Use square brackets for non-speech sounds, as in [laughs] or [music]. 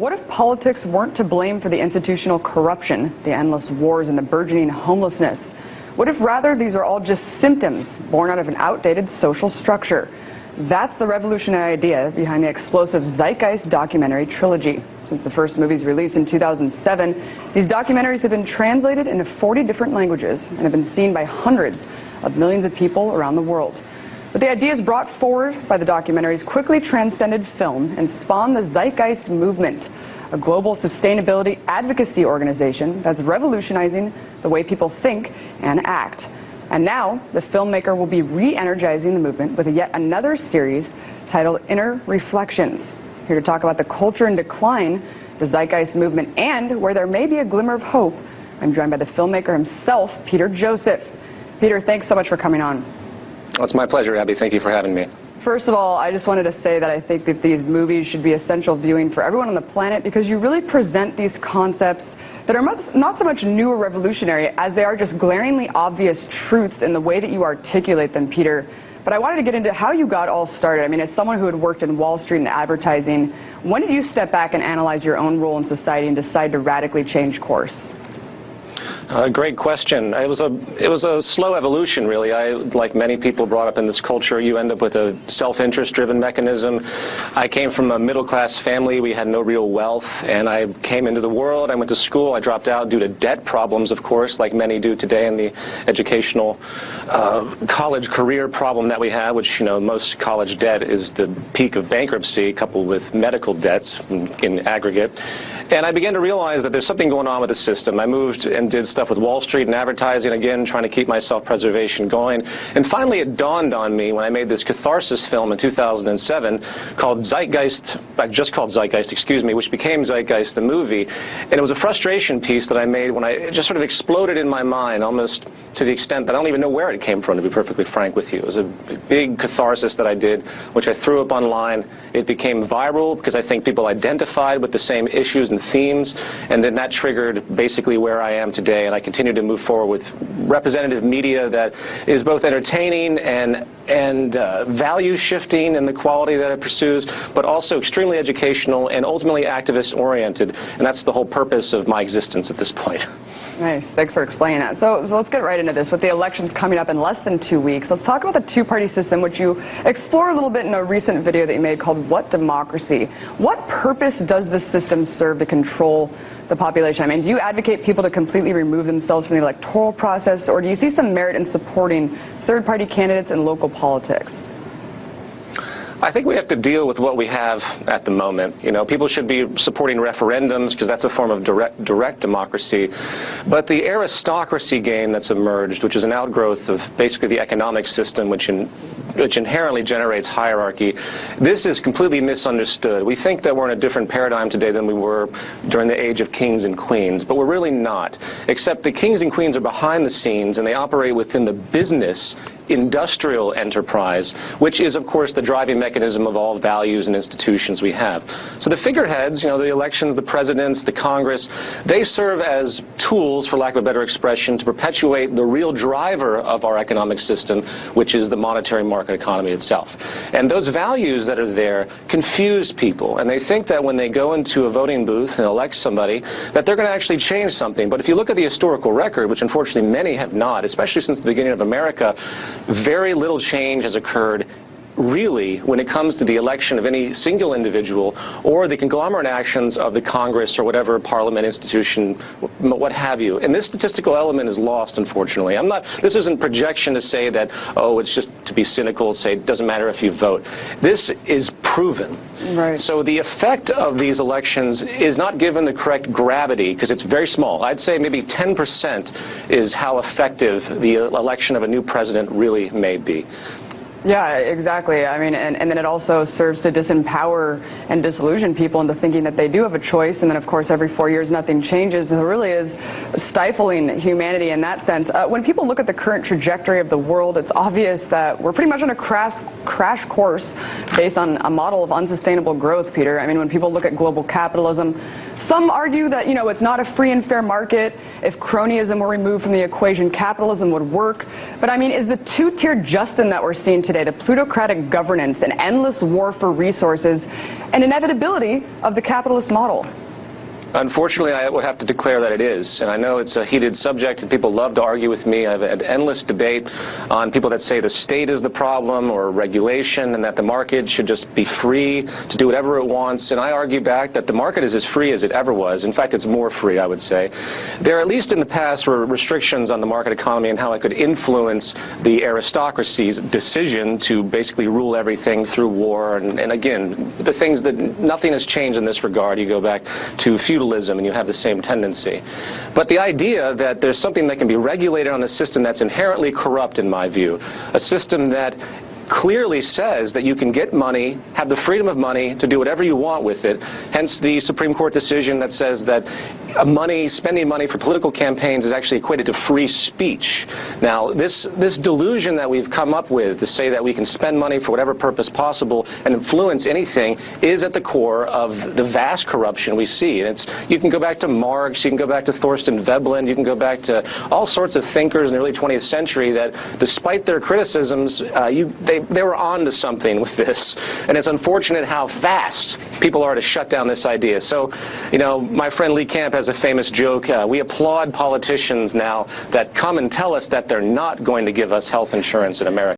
What if politics weren't to blame for the institutional corruption, the endless wars, and the burgeoning homelessness? What if rather these are all just symptoms born out of an outdated social structure? That's the revolutionary idea behind the explosive Zeitgeist documentary trilogy. Since the first movie's release in 2007, these documentaries have been translated into 40 different languages and have been seen by hundreds of millions of people around the world. But the ideas brought forward by the documentaries quickly transcended film and spawned the Zeitgeist movement, a global sustainability advocacy organization that's revolutionizing the way people think and act. And now, the filmmaker will be re-energizing the movement with yet another series titled Interreflections. Here to talk about the culture in decline, the Zeitgeist movement, and where there may be a glimmer of hope, I'm joined by the filmmaker himself, Peter Joseph. Peter, thanks so much for coming on. Well, it's my pleasure, Abby. Thank you for having me. First of all, I just wanted to say that I think that these movies should be essential viewing for everyone on the planet because you really present these concepts that are not so much new or revolutionary as they are just glaringly obvious truths in the way that you articulate them, Peter. But I wanted to get into how you got all started. I mean, as someone who had worked in Wall Street and advertising, when did you step back and analyze your own role in society and decide to radically change course? Uh, great question. It was a it was a slow evolution, really. I, like many people brought up in this culture, you end up with a self-interest-driven mechanism. I came from a middle-class family. We had no real wealth, and I came into the world. I went to school. I dropped out due to debt problems, of course, like many do today in the educational uh, college career problem that we have, which you know most college debt is the peak of bankruptcy, coupled with medical debts in, in aggregate. And I began to realize that there's something going on with the system. I moved and did stuff with Wall Street and advertising, again, trying to keep my self-preservation going. And finally, it dawned on me when I made this catharsis film in 2007 called Zeitgeist, just called Zeitgeist, excuse me, which became Zeitgeist the movie. And it was a frustration piece that I made when I, it just sort of exploded in my mind, almost to the extent that I don't even know where it came from, to be perfectly frank with you. It was a big catharsis that I did, which I threw up online. It became viral because I think people identified with the same issues and themes, and then that triggered basically where I am today, and I continue to move forward with representative media that is both entertaining and and uh, value shifting in the quality that it pursues, but also extremely educational and ultimately activist oriented, and that's the whole purpose of my existence at this point. [laughs] Nice. Thanks for explaining that. So, so, let's get right into this. With the elections coming up in less than two weeks, let's talk about the two-party system, which you explore a little bit in a recent video that you made called What Democracy? What purpose does this system serve to control the population? I mean, do you advocate people to completely remove themselves from the electoral process, or do you see some merit in supporting third-party candidates in local politics? I think we have to deal with what we have at the moment. You know, people should be supporting referendums because that's a form of direct, direct democracy. But the aristocracy game that's emerged, which is an outgrowth of basically the economic system, which in, which inherently generates hierarchy, this is completely misunderstood. We think that we're in a different paradigm today than we were during the age of kings and queens, but we're really not. Except the kings and queens are behind the scenes and they operate within the business industrial enterprise, which is, of course, the driving mechanism of all values and institutions we have. So the figureheads, you know, the elections, the presidents, the Congress, they serve as tools, for lack of a better expression, to perpetuate the real driver of our economic system, which is the monetary market economy itself. And those values that are there confuse people, and they think that when they go into a voting booth and elect somebody, that they're going to actually change something. But if you look at the historical record, which unfortunately many have not, especially since the beginning of America, very little change has occurred really, when it comes to the election of any single individual or the conglomerate actions of the Congress or whatever parliament institution, what have you. And this statistical element is lost, unfortunately. I'm not, this isn't projection to say that, oh, it's just to be cynical, say it doesn't matter if you vote. This is proven. Right. So the effect of these elections is not given the correct gravity because it's very small. I'd say maybe 10% is how effective the election of a new president really may be. Yeah, exactly. I mean, and, and then it also serves to disempower and disillusion people into thinking that they do have a choice. And then, of course, every four years nothing changes. And It really is stifling humanity in that sense. Uh, when people look at the current trajectory of the world, it's obvious that we're pretty much on a crash, crash course based on a model of unsustainable growth, Peter. I mean, when people look at global capitalism, some argue that, you know, it's not a free and fair market. If cronyism were removed from the equation, capitalism would work. But I mean, is the two-tier Justin that we're seeing today, the plutocratic governance and endless war for resources, and inevitability of the capitalist model? Unfortunately, I would have to declare that it is. And I know it's a heated subject, and people love to argue with me. I've had endless debate on people that say the state is the problem or regulation and that the market should just be free to do whatever it wants. And I argue back that the market is as free as it ever was. In fact, it's more free, I would say. There, at least in the past, were restrictions on the market economy and how it could influence the aristocracy's decision to basically rule everything through war. And, and again, the things that nothing has changed in this regard. You go back to feudalism feudalism and you have the same tendency. But the idea that there's something that can be regulated on a system that's inherently corrupt, in my view, a system that clearly says that you can get money, have the freedom of money to do whatever you want with it. Hence the Supreme Court decision that says that money, spending money for political campaigns is actually equated to free speech. Now, this, this delusion that we've come up with to say that we can spend money for whatever purpose possible and influence anything is at the core of the vast corruption we see. And it's, you can go back to Marx, you can go back to Thorstein Veblen, you can go back to all sorts of thinkers in the early 20th century that despite their criticisms, uh, you, they, were on to something with this. And it's unfortunate how fast people are to shut down this idea. So, you know, my friend Lee Camp has a famous joke. Uh, we applaud politicians now that come and tell us that they're not going to give us health insurance in America.